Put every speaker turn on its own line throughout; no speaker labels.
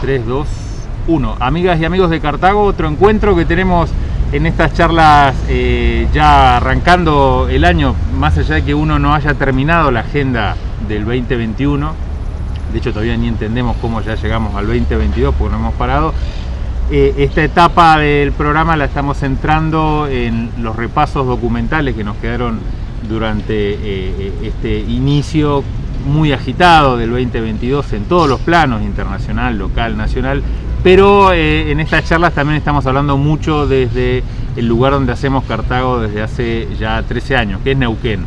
3, 2, 1. Amigas y amigos de Cartago, otro encuentro que tenemos en estas charlas eh, ya arrancando el año, más allá de que uno no haya terminado la agenda del 2021, de hecho todavía ni entendemos cómo ya llegamos al 2022 porque no hemos parado, eh, esta etapa del programa la estamos centrando en los repasos documentales que nos quedaron durante eh, este inicio muy agitado del 2022 en todos los planos, internacional, local, nacional, pero eh, en estas charlas también estamos hablando mucho desde el lugar donde hacemos Cartago desde hace ya 13 años, que es Neuquén.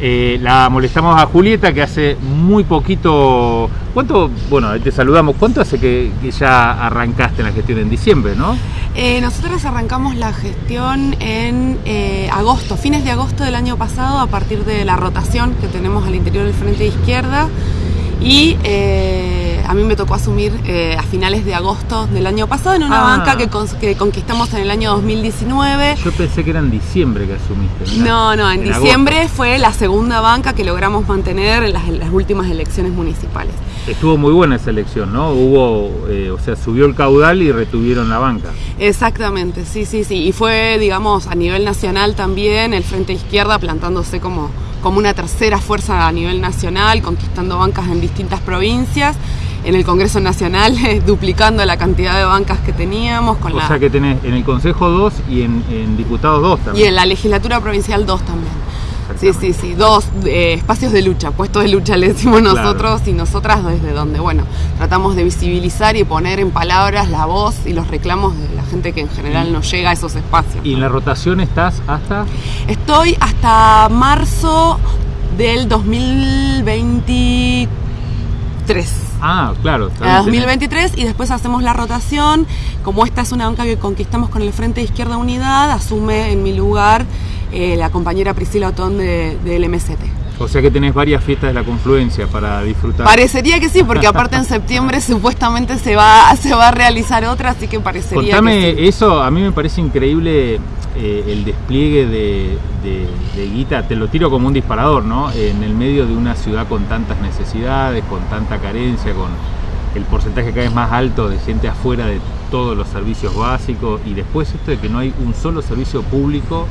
Eh, la molestamos a Julieta que hace muy poquito, ¿cuánto? Bueno, te saludamos, ¿cuánto hace que, ya arrancaste en la gestión? En diciembre, ¿no?
Eh, nosotros arrancamos la gestión en agosto, fines de agosto del año pasado, a partir de la rotación que tenemos al interior del Frente de Izquierda y a mí me tocó asumir eh, a finales de agosto del año pasado en una ah. banca que, conquistamos en el año 2019.
Yo pensé que era en diciembre que asumiste.
No, no, en, diciembre fue la segunda banca que logramos mantener en las, últimas elecciones municipales.
Estuvo muy buena esa elección, ¿no? Hubo, eh, o sea, subió el caudal y retuvieron la banca.
Exactamente, sí, sí, sí. Y fue, digamos, a nivel nacional también el Frente Izquierda plantándose como, como una tercera fuerza a nivel nacional, conquistando bancas en distintas provincias en el Congreso Nacional, duplicando la cantidad de bancas que teníamos.
Con o sea que tenés en el Consejo 2 y en, Diputados 2 también.
Y en la Legislatura Provincial 2 también. Sí, sí, sí, dos eh, espacios de lucha, puestos de lucha le decimos nosotros y nosotras desde donde, bueno, tratamos de visibilizar y poner en palabras la voz y los reclamos de la gente que en general no llega a esos espacios.
¿Y en la rotación estás hasta?
Estoy hasta marzo del 2023.
Ah, claro.
A 2023 y después hacemos la rotación. Como esta es una banca que conquistamos con el Frente de Izquierda Unidad, asume en mi lugar eh, la compañera Priscila Otón de, del MST.
O sea que tenés varias fiestas de la confluencia para disfrutar.
Parecería que sí, porque aparte en septiembre supuestamente se va, se va a realizar otra, así que parecería
Contame que eso, a mí me parece increíble eh, el despliegue de, guita, te lo tiro como un disparador, ¿no? En el medio de una ciudad con tantas necesidades, con tanta carencia, con el porcentaje cada vez más alto de gente afuera de todos los servicios básicos y después esto de que no hay un solo servicio público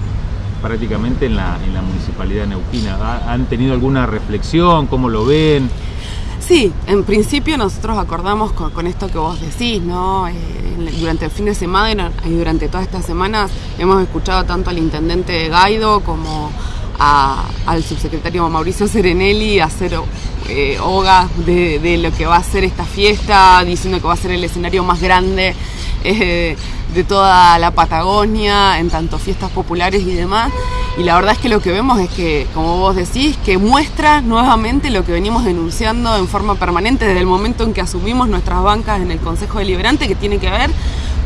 prácticamente en la, en la municipalidad neuquina. ¿Han tenido alguna reflexión? ¿Cómo lo ven?
Sí, en principio nosotros acordamos con, esto que vos decís, ¿no? Eh, durante el fin de semana y durante todas estas semanas hemos escuchado tanto al intendente Gaido como al subsecretario Mauricio Serenelli hacer eh, hoga de, lo que va a ser esta fiesta, diciendo que va a ser el escenario más grande eh, de toda la Patagonia, en tanto fiestas populares y demás. Y la verdad es que lo que vemos es que, como vos decís, que muestra nuevamente lo que venimos denunciando en forma permanente desde el momento en que asumimos nuestras bancas en el Consejo Deliberante, que tiene que ver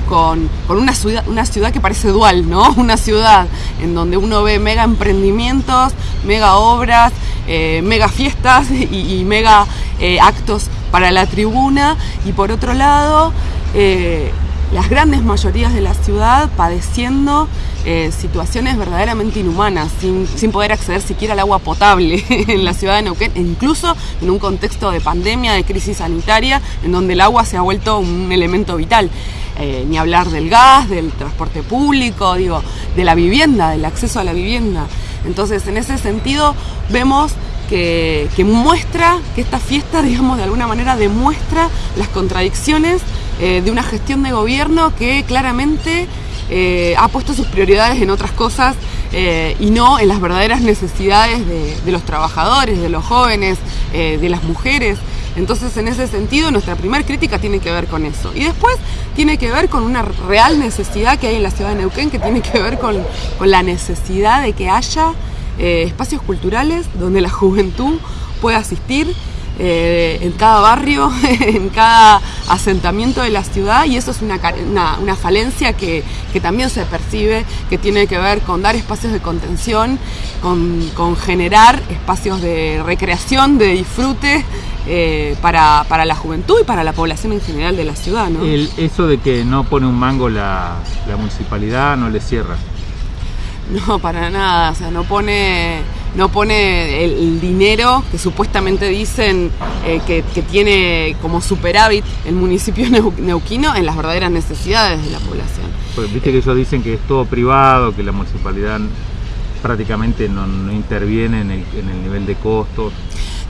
con, una, ciudad, una ciudad que parece dual, ¿no? Una ciudad en donde uno ve mega emprendimientos, mega obras, eh, mega fiestas y, mega eh, actos para la tribuna, y por otro lado, eh, las grandes mayorías de la ciudad padeciendo eh, situaciones verdaderamente inhumanas, sin, poder acceder siquiera al agua potable en la ciudad de Neuquén, e incluso en un contexto de pandemia, de crisis sanitaria, en donde el agua se ha vuelto un elemento vital. Eh, ni hablar del gas, del transporte público, digo, de la vivienda, del acceso a la vivienda. Entonces, en ese sentido, vemos que, que, muestra, que esta fiesta, digamos, de alguna manera demuestra las contradicciones eh, de una gestión de gobierno que claramente eh, ha puesto sus prioridades en otras cosas eh, y no en las verdaderas necesidades de, los trabajadores, de los jóvenes, de las mujeres. Entonces, en ese sentido, nuestra primera crítica tiene que ver con eso. Y después tiene que ver con una real necesidad que hay en la ciudad de Neuquén, que tiene que ver con, con la necesidad de que haya espacios culturales donde la juventud pueda asistir eh, en cada barrio, en cada asentamiento de la ciudad y eso es una, una, falencia que, también se percibe, que tiene que ver con dar espacios de contención, con, generar espacios de recreación, de disfrute eh, para, la juventud y para la población en general de la ciudad. ¿no?
eso de que no pone un mango la, la municipalidad no le cierra.
No, para nada, o sea, no pone no pone el, dinero que supuestamente dicen eh, que, tiene como superávit el municipio neuquino en las verdaderas necesidades de la población.
Pues viste que ellos dicen que es todo privado, que la municipalidad prácticamente no, interviene en el, en el nivel de costos.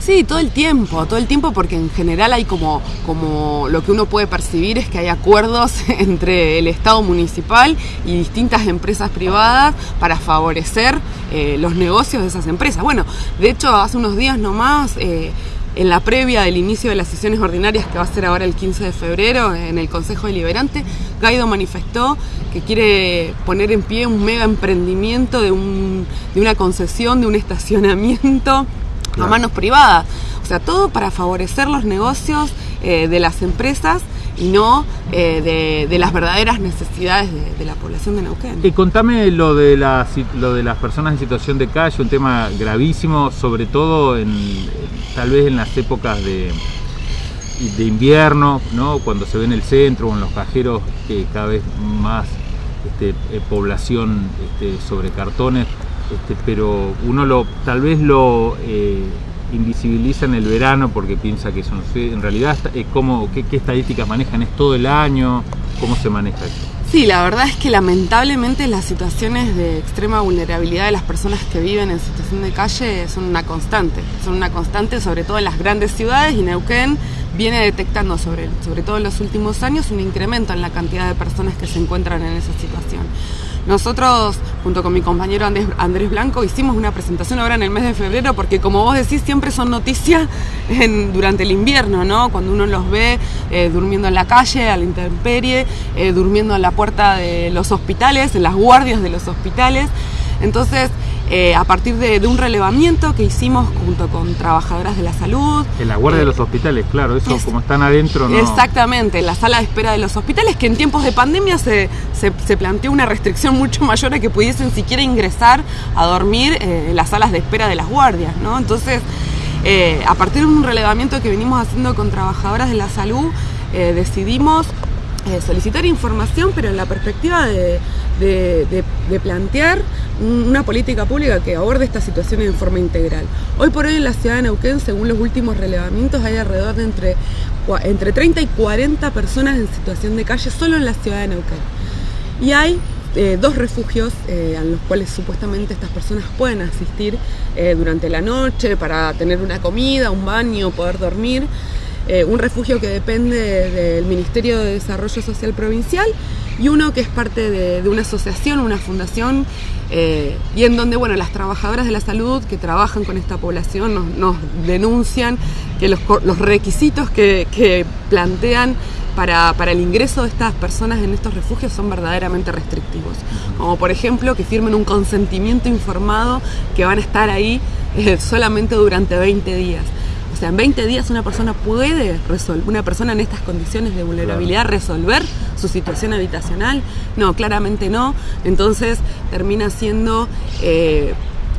Sí, todo el tiempo, todo el tiempo porque en general hay como, como lo que uno puede percibir es que hay acuerdos entre el Estado municipal y distintas empresas privadas para favorecer eh, los negocios de esas empresas. Bueno, de hecho hace unos días nomás... Eh, en la previa del inicio de las sesiones ordinarias que va a ser ahora el 15 de febrero en el Consejo Deliberante, Gaido manifestó que quiere poner en pie un mega emprendimiento de, un, de una concesión, de un estacionamiento a manos privadas. O sea, todo para favorecer los negocios eh, de las empresas y no eh, de, las verdaderas necesidades de, la población de Neuquén.
Y contame lo de, la, lo de las personas en situación de calle, un tema gravísimo, sobre todo en, tal vez en las épocas de, de invierno, ¿no? cuando se ve en el centro o en los cajeros cada vez más este, eh, población este, sobre cartones este, pero uno lo tal vez lo eh, invisibiliza en el verano porque piensa que son en realidad es como qué, estadísticas manejan es todo el año cómo se maneja eso
Sí, la verdad es que lamentablemente las situaciones de extrema vulnerabilidad de las personas que viven en situación de calle son una constante, son una constante sobre todo en las grandes ciudades y Neuquén viene detectando sobre, sobre todo en los últimos años un incremento en la cantidad de personas que se encuentran en esa situación. Nosotros, junto con mi compañero Andrés, Blanco, hicimos una presentación ahora en el mes de febrero porque como vos decís, siempre son noticias durante el invierno, ¿no? Cuando uno los ve eh, durmiendo en la calle, a la intemperie, eh, durmiendo en la puerta de los hospitales, en las guardias de los hospitales. Entonces, eh, a partir de, un relevamiento que hicimos junto con trabajadoras de la salud.
En la guardia de los hospitales, claro, eso como están adentro. ¿no?
Exactamente, en la sala de espera de los hospitales, que en tiempos de pandemia se, se, planteó una restricción mucho mayor a que pudiesen siquiera ingresar a dormir eh, en las salas de espera de las guardias, ¿no? Entonces, eh, a partir de un relevamiento que venimos haciendo con trabajadoras de la salud, decidimos solicitar información, pero en la perspectiva de, plantear una política pública que aborde estas situaciones de forma integral. Hoy por hoy en la ciudad de Neuquén, según los últimos relevamientos, hay alrededor de entre, entre 30 y 40 personas en situación de calle solo en la ciudad de Neuquén. Y hay eh, dos refugios eh, a los cuales supuestamente estas personas pueden asistir eh, durante la noche para tener una comida, un baño, poder dormir. Un refugio que depende del Ministerio de Desarrollo Social Provincial y uno que es parte de, una asociación, una fundación, eh, y en donde bueno, las trabajadoras de la salud que trabajan con esta población nos, denuncian que los, requisitos que, plantean para, el ingreso de estas personas en estos refugios son verdaderamente restrictivos. Como por ejemplo que firmen un consentimiento informado que van a estar ahí eh, solamente durante 20 días. O sea, en 20 días una persona puede resolver, una persona en estas condiciones de vulnerabilidad resolver su situación habitacional. No, claramente no. Entonces termina siendo eh,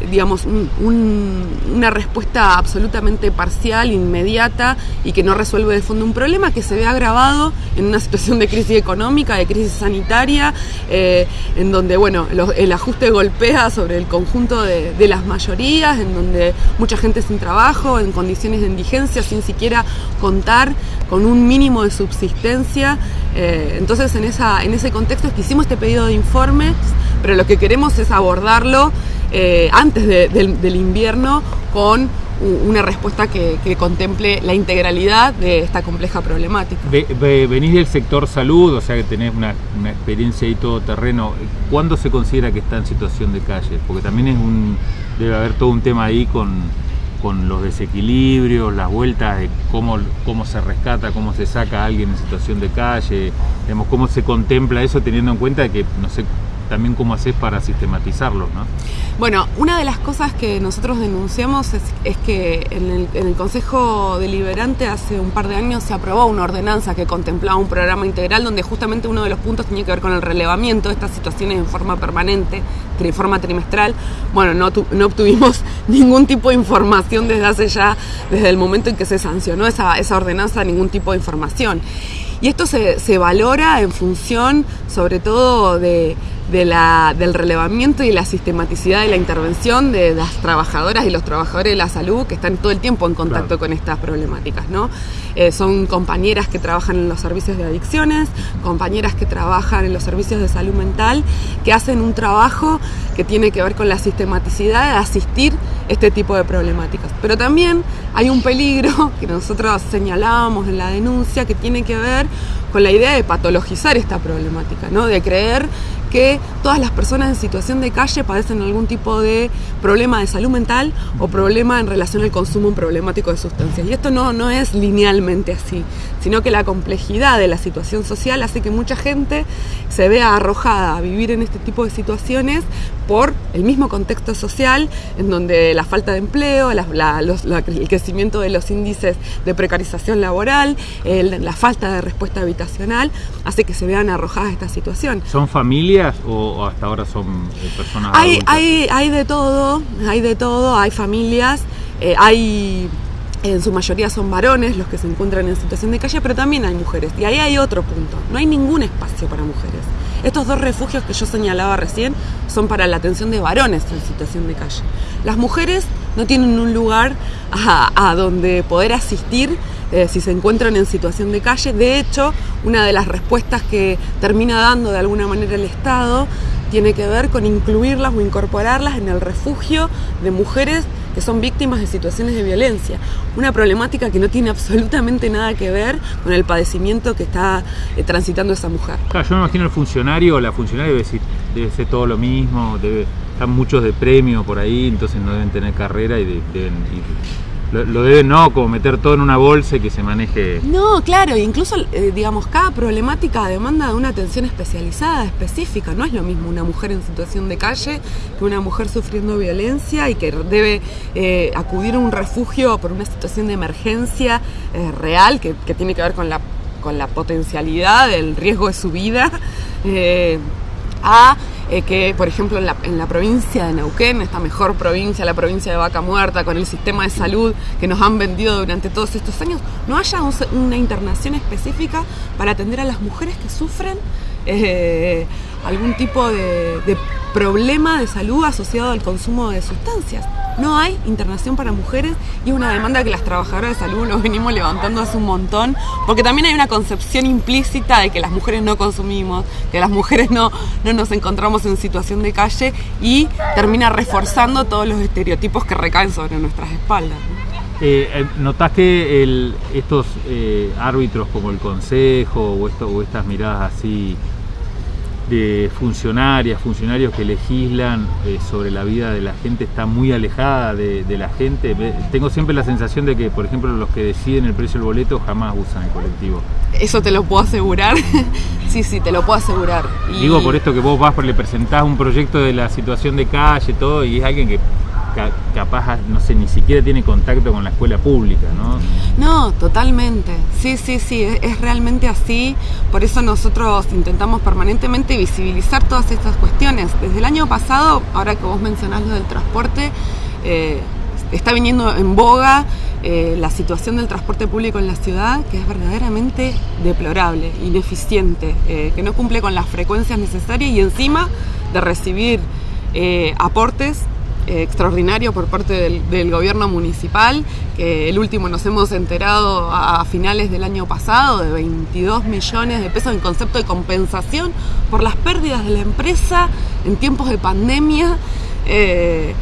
digamos, una respuesta absolutamente parcial, inmediata y que no resuelve de fondo un problema que se ve agravado en una situación de crisis económica, de crisis sanitaria, eh, en donde bueno, el ajuste golpea sobre el conjunto de, las mayorías, en donde mucha gente sin trabajo, en condiciones de indigencia, sin siquiera contar con un mínimo de subsistencia. Eh, entonces en, ese contexto es que hicimos este pedido de informes, pero lo que queremos es abordarlo eh, antes del, invierno con una respuesta que, contemple la integralidad de esta compleja problemática.
venís del sector salud, o sea que tenés una, experiencia ahí todo terreno. ¿Cuándo se considera que está en situación de calle? Porque también es un, debe haber todo un tema ahí con, los desequilibrios, las vueltas de cómo, cómo se rescata, cómo se saca a alguien en situación de calle, digamos, cómo se contempla eso teniendo en cuenta que no sé también cómo haces para sistematizarlo, ¿no?
Bueno, una de las cosas que nosotros denunciamos es, que en el, Consejo Deliberante hace un par de años se aprobó una ordenanza que contemplaba un programa integral donde justamente uno de los puntos tenía que ver con el relevamiento de estas situaciones en forma permanente, de forma trimestral. Bueno, no, no obtuvimos ningún tipo de información desde hace ya, desde el momento en que se sancionó esa, ordenanza, ningún tipo de información. Y esto se valora en función sobre todo de de la, del relevamiento y la sistematicidad de la intervención de las trabajadoras y los trabajadores de la salud que están todo el tiempo en contacto con estas problemáticas. ¿no? Eh, son compañeras que trabajan en los servicios de adicciones, compañeras que trabajan en los servicios de salud mental, que hacen un trabajo que tiene que ver con la sistematicidad de asistir este tipo de problemáticas. Pero también hay un peligro que nosotros señalábamos en la denuncia que tiene que ver con la idea de patologizar esta problemática, ¿no? de creer que todas las personas en situación de calle padecen algún tipo de problema de salud mental o problema en relación al consumo problemático de sustancias. Y esto no, no es linealmente así, sino que la complejidad de la situación social hace que mucha gente se vea arrojada a vivir en este tipo de situaciones por el mismo contexto social, en donde la falta de empleo, el crecimiento de los índices de precarización laboral, la falta de respuesta habitacional, hace que se vean arrojadas a esta situación.
¿Son familias o, hasta ahora son eh, personas
hay, hay, hay, de todo, hay de todo, hay familias, eh, hay en su mayoría son varones los que se encuentran en situación de calle, pero también hay mujeres. Y ahí hay otro punto, no hay ningún espacio para mujeres. Estos dos refugios que yo señalaba recién son para la atención de varones en situación de calle. Las mujeres no tienen un lugar a, donde poder asistir eh, si se encuentran en situación de calle. De hecho, una de las respuestas que termina dando de alguna manera el Estado tiene que ver con incluirlas o incorporarlas en el refugio de mujeres que son víctimas de situaciones de violencia. Una problemática que no tiene absolutamente nada que ver con el padecimiento que está eh, transitando esa mujer.
Claro, yo me imagino el funcionario, la funcionaria debe, debe ser todo lo mismo, debe, están muchos de premio por ahí, entonces no deben tener carrera y deben lo, deben no como meter todo en una bolsa y que se maneje.
No, claro, incluso eh, digamos cada problemática demanda de una atención especializada, específica. No es lo mismo una mujer en situación de calle que una mujer sufriendo violencia y que debe eh, acudir a un refugio por una situación de emergencia eh, real que, tiene que ver con la con la potencialidad del riesgo de su vida a eh, que, por ejemplo, en la, provincia de Neuquén, esta mejor provincia, la provincia de Vaca Muerta, con el sistema de salud que nos han vendido durante todos estos años, no haya una internación específica para atender a las mujeres que sufren eh, algún tipo de, problema de salud asociado al consumo de sustancias. No hay internación para mujeres y es una demanda que las trabajadoras de salud nos venimos levantando hace un montón, porque también hay una concepción implícita de que las mujeres no consumimos, que las mujeres no, no nos encontramos en situación de calle y termina reforzando todos los estereotipos que recaen sobre nuestras espaldas.
Eh, eh, ¿Notás que estos eh, árbitros como el Consejo o, esto, o estas miradas así de funcionarias, funcionarios que legislan eh, sobre la vida de la gente está muy alejada de, la gente. Tengo siempre la sensación de que, por ejemplo, los que deciden el precio del boleto jamás usan el colectivo.
Eso te lo puedo asegurar. sí, sí, te lo puedo asegurar.
Digo por esto que vos vas, le presentás un proyecto de la situación de calle, todo, y es alguien que capaz, no sé, ni siquiera tiene contacto con la escuela pública, ¿no?
No, totalmente. Sí, sí, sí, es, realmente así. Por eso nosotros intentamos permanentemente visibilizar todas estas cuestiones. Desde el año pasado, ahora que vos mencionás lo del transporte, eh, está viniendo en boga eh, la situación del transporte público en la ciudad, que es verdaderamente deplorable, ineficiente, eh, que no cumple con las frecuencias necesarias y encima de recibir aportes eh, extraordinario por parte del, gobierno municipal, que el último nos hemos enterado a, finales del año pasado de 22 millones de pesos en concepto de compensación por las pérdidas de la empresa en tiempos de pandemia. Eh,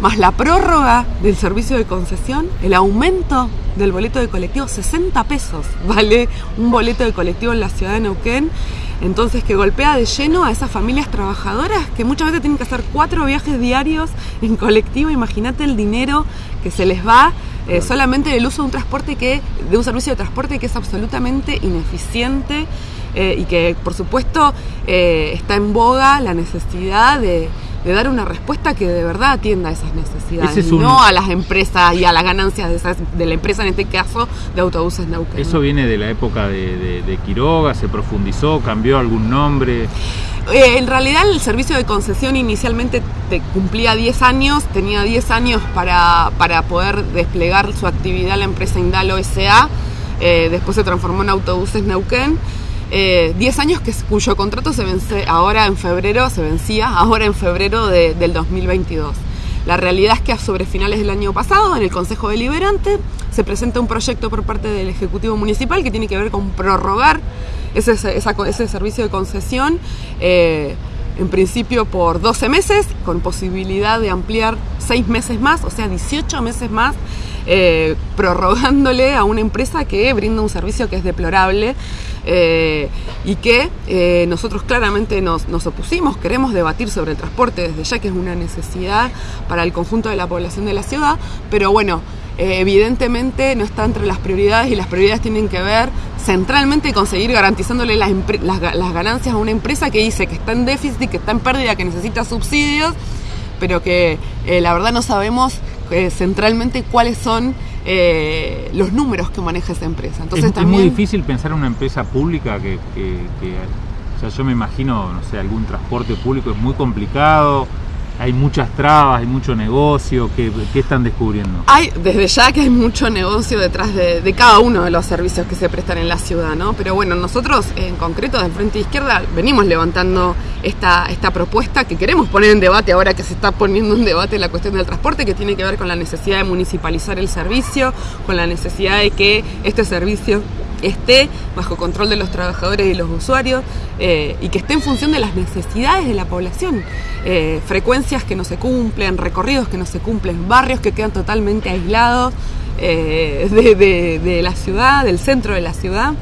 más la prórroga del servicio de concesión, el aumento del boleto de colectivo, 60 pesos vale un boleto de colectivo en la ciudad de Neuquén entonces que golpea de lleno a esas familias trabajadoras que muchas veces tienen que hacer cuatro viajes diarios en colectivo. Imagínate el dinero que se les va eh, solamente del uso de un transporte que, de un servicio de transporte que es absolutamente ineficiente eh, y que por supuesto eh, está en boga la necesidad de de dar una respuesta que de verdad atienda a esas necesidades, no a las empresas y a las ganancias de, la empresa, en este caso de autobuses Neuquén.
¿Eso viene de la época de, Quiroga? ¿Se profundizó? ¿Cambió algún nombre?
Eh, en realidad el servicio de concesión inicialmente te cumplía 10 años, tenía 10 años para, para poder desplegar su actividad la empresa Indalo SA, eh, después se transformó en Autobuses Neuquén 10 años que, cuyo contrato se vence ahora en febrero, se vencía ahora en febrero del 2022. La realidad es que sobre finales del año pasado, en el Consejo Deliberante, se presenta un proyecto por parte del Ejecutivo Municipal que tiene que ver con prorrogar ese, ese servicio de concesión. Eh, en principio por 12 meses, con posibilidad de ampliar 6 meses más, o sea, 18 meses más, eh, prorrogándole a una empresa que brinda un servicio que es deplorable eh, y que eh, nosotros claramente nos, opusimos, queremos debatir sobre el transporte desde ya que es una necesidad para el conjunto de la población de la ciudad, pero bueno, evidentemente no está entre las prioridades y las prioridades tienen que ver centralmente con seguir garantizándole las, ganancias a una empresa que dice que está en déficit, que está en pérdida, que necesita subsidios, pero que la verdad no sabemos centralmente cuáles son eh, los números que maneja esa empresa.
Entonces, es, muy difícil pensar en una empresa pública que, o sea, yo me imagino, no sé, algún transporte público es muy complicado, hay muchas trabas, hay mucho negocio, ¿qué, están descubriendo?
Hay, desde ya que hay mucho negocio detrás de, cada uno de los servicios que se prestan en la ciudad, ¿no? Pero bueno, nosotros en concreto del Frente Izquierda venimos levantando esta, esta propuesta que queremos poner en debate ahora que se está poniendo en debate la cuestión del transporte, que tiene que ver con la necesidad de municipalizar el servicio, con la necesidad de que este servicio esté bajo control de los trabajadores y los usuarios eh, y que esté en función de las necesidades de la población. Eh, frecuencias que no se cumplen, recorridos que no se cumplen, barrios que quedan totalmente aislados eh, de la ciudad, del centro de la ciudad.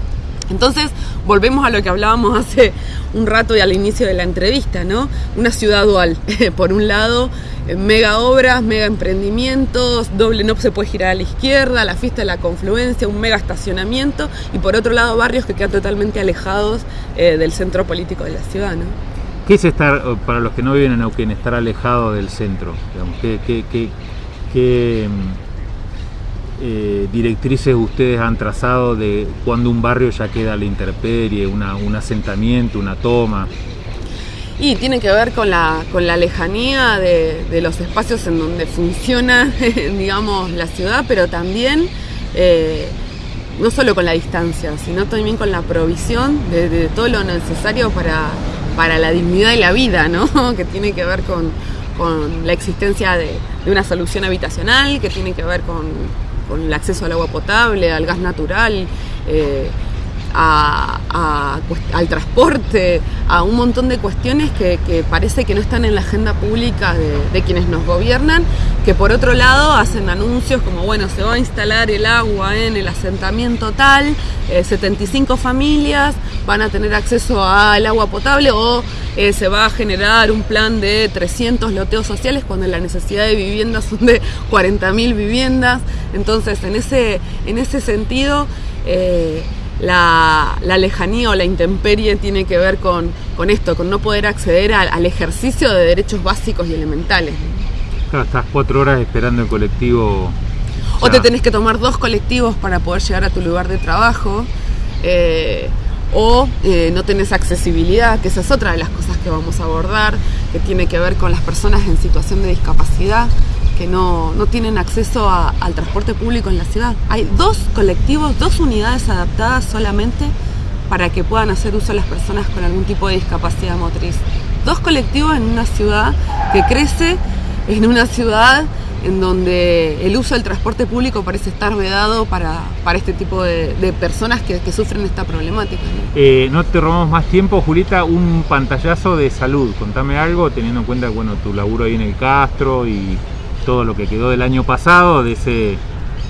Entonces, volvemos a lo que hablábamos hace un rato y al inicio de la entrevista, ¿no? Una ciudad dual. Por un lado, eh, mega obras, mega emprendimientos, doble no se puede girar a la izquierda, la fiesta de la confluencia, un mega estacionamiento, y por otro lado, barrios que quedan totalmente alejados eh, del centro político de la ciudad, ¿no?
¿Qué es estar, para los que no viven en Neuquén, estar alejado del centro? ¿qué, qué, qué eh, directrices ustedes han trazado de cuando un barrio ya queda a la intemperie, un asentamiento, una toma?
Y tiene que ver con la, con la lejanía de, los espacios en donde funciona, digamos, la ciudad, pero también eh, no solo con la distancia, sino también con la provisión de, todo lo necesario para, para, la dignidad y la vida, ¿no? que tiene que ver con, con la existencia de, de, una solución habitacional, que tiene que ver con, con el acceso al agua potable, al gas natural, eh, al transporte, a un montón de cuestiones que, parece que no están en la agenda pública de, quienes nos gobiernan, que por otro lado hacen anuncios como, bueno, se va a instalar el agua en el asentamiento tal, 75 eh, familias van a tener acceso al agua potable o eh, se va a generar un plan de 300 loteos sociales cuando la necesidad de viviendas son de 40.000 viviendas. Entonces, en ese, en ese sentido, eh, la, lejanía o la intemperie tiene que ver con, esto, con no poder acceder al, ejercicio de derechos básicos y elementales.
Claro, estás cuatro horas esperando el colectivo.
O, te tenés que tomar dos colectivos para poder llegar a tu lugar de trabajo. Eh, o eh, no tenés accesibilidad, que esa es otra de las cosas que vamos a abordar, que tiene que ver con las personas en situación de discapacidad que no, tienen acceso al transporte público en la ciudad. Hay dos colectivos, dos unidades adaptadas solamente para que puedan hacer uso las personas con algún tipo de discapacidad motriz. Dos colectivos en una ciudad que crece, en una ciudad en donde el uso del transporte público parece estar vedado para, este tipo de, personas que, sufren esta problemática.
Eh, ¿no? te robamos más tiempo, Julita, un pantallazo de salud. Contame algo, teniendo en cuenta bueno, tu laburo ahí en el Castro y todo lo que quedó del año pasado, de ese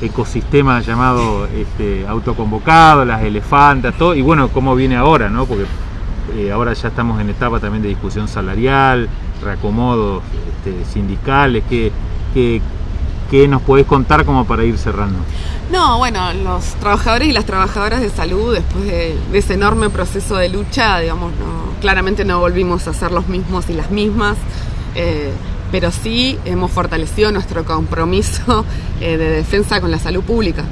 ecosistema llamado este, autoconvocado, las elefantas, todo, y bueno, cómo viene ahora, ¿no? Porque eh, ahora ya estamos en etapa también de discusión salarial, reacomodos este, sindicales, ¿qué, qué, nos podés contar como para ir cerrando?
No, bueno, los trabajadores y las trabajadoras de salud, después de, ese enorme proceso de lucha, digamos, no, claramente no volvimos a ser los mismos y las mismas. Eh, pero sí hemos fortalecido nuestro compromiso eh, de defensa con la salud pública.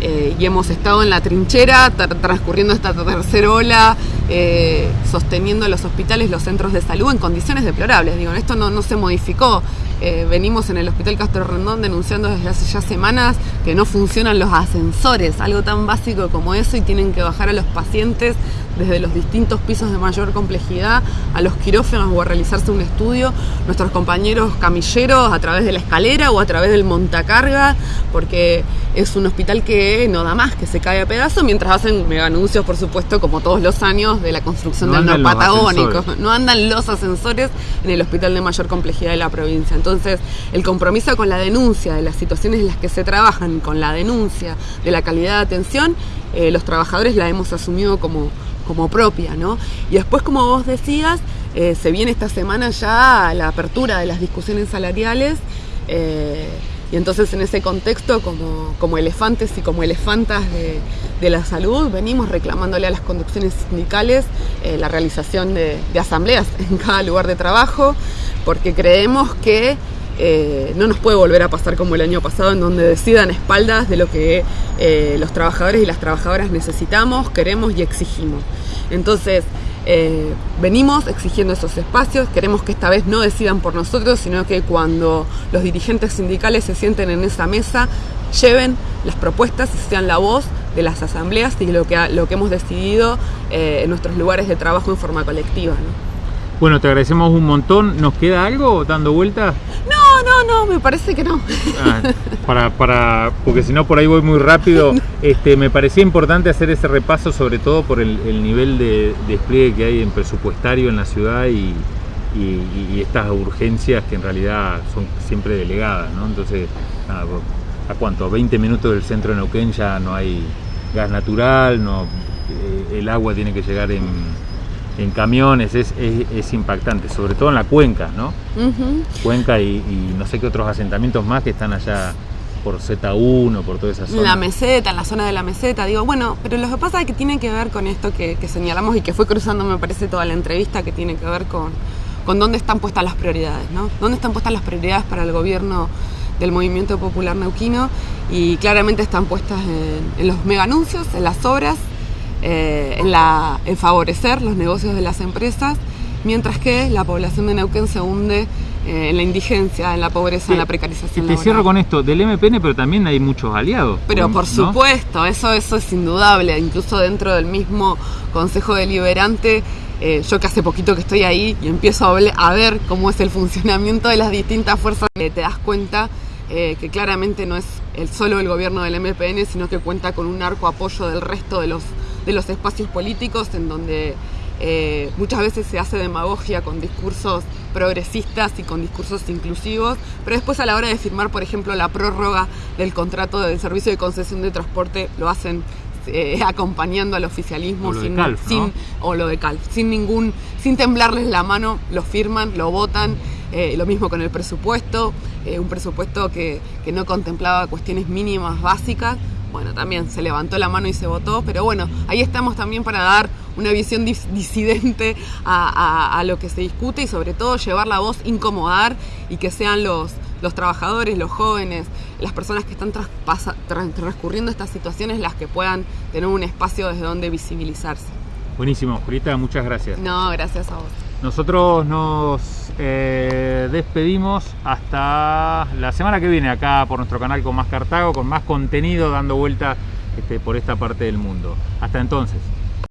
Eh, y hemos estado en la trinchera transcurriendo esta tercera ola, eh, sosteniendo los hospitales, los centros de salud en condiciones deplorables. Digo, esto no, no se modificó. Venimos en el Hospital Castro Rendón denunciando desde hace ya semanas que no funcionan los ascensores, algo tan básico como eso, y tienen que bajar a los pacientes desde los distintos pisos de mayor complejidad a los quirófanos o a realizarse un estudio, nuestros compañeros camilleros a través de la escalera o a través del montacarga, porque es un hospital que no da más, que se cae a pedazos, mientras hacen mega anuncios, por supuesto, como todos los años, de la construcción del del patagónico. No andan los ascensores en el hospital de mayor complejidad de la provincia. Entonces, el compromiso con la denuncia de las situaciones en las que se trabajan, con la denuncia de la calidad de atención, eh, los trabajadores la hemos asumido como, como propia, ¿no? Y después, como vos decías, eh, se viene esta semana ya la apertura de las discusiones salariales. Eh, y entonces en ese contexto, como, como elefantes y como elefantas de, de, la salud, venimos reclamándole a las conducciones sindicales la realización de, de, asambleas en cada lugar de trabajo, porque creemos que eh, no nos puede volver a pasar como el año pasado, en donde decidan espaldas de lo que eh, los trabajadores y las trabajadoras necesitamos, queremos y exigimos. Entonces, eh, venimos exigiendo esos espacios, queremos que esta vez no decidan por nosotros, sino que cuando los dirigentes sindicales se sienten en esa mesa, lleven las propuestas y sean la voz de las asambleas y lo que, lo que hemos decidido en nuestros lugares de trabajo en forma colectiva.
Bueno, te agradecemos un montón. ¿Nos queda algo dando vueltas?
No, no, no, me parece que no.
Ah, para, para, porque si no por ahí voy muy rápido. Este, me parecía importante hacer ese repaso, sobre todo por el, nivel de, despliegue que hay en presupuestario en la ciudad y, estas urgencias que en realidad son siempre delegadas, ¿no? Entonces, ¿a cuánto? 20 minutos del centro de Neuquén ya no hay gas natural, no, eh, el agua tiene que llegar en en camiones es, es, impactante, sobre todo en la cuenca, ¿no? Cuenca y, no sé qué otros asentamientos más que están allá por Z1, por toda esa zona.
La meseta, en la zona de la meseta, digo, bueno, pero lo que pasa es que tiene que ver con esto que, señalamos y que fue cruzando, me parece, toda la entrevista, que tiene que ver con, con dónde están puestas las prioridades, ¿no? ¿Dónde están puestas las prioridades para el gobierno del movimiento popular neuquino? Y claramente están puestas en, en los mega anuncios, en las obras, eh, en, la, en favorecer los negocios de las empresas, mientras que la población de Neuquén se hunde eh, en la indigencia, en la pobreza, en la precarización.
Y te cierro con esto, del MPN, pero también hay muchos aliados.
Pero por supuesto, eso, eso es indudable, incluso dentro del mismo Consejo Deliberante. Eh, yo que hace poquito que estoy ahí y empiezo a, a ver cómo es el funcionamiento de las distintas fuerzas, te das cuenta que claramente no es el solo el gobierno del MPN, sino que cuenta con un arco apoyo del resto de los de los espacios políticos en donde eh, muchas veces se hace demagogia con discursos progresistas y con discursos inclusivos, pero después a la hora de firmar, por ejemplo, la prórroga del contrato del servicio de concesión de transporte, lo hacen eh, acompañando al oficialismo sin, o lo de Calf, sin ningún, sin temblarles la mano, lo firman, lo votan. Eh, lo mismo con el presupuesto, un presupuesto que, que no contemplaba cuestiones mínimas básicas, bueno, también se levantó la mano y se votó, pero bueno, ahí estamos también para dar una visión disidente a, lo que se discute y sobre todo llevar la voz, incomodar y que sean los, los trabajadores, los jóvenes, las personas que están transcurriendo estas situaciones las que puedan tener un espacio desde donde visibilizarse.
Buenísimo, Jurita, muchas gracias.
No, gracias a vos.
Nosotros nos eh, despedimos hasta la semana que viene acá por nuestro canal con más Cartago, con más contenido dando vuelta este, por esta parte del mundo. Hasta entonces.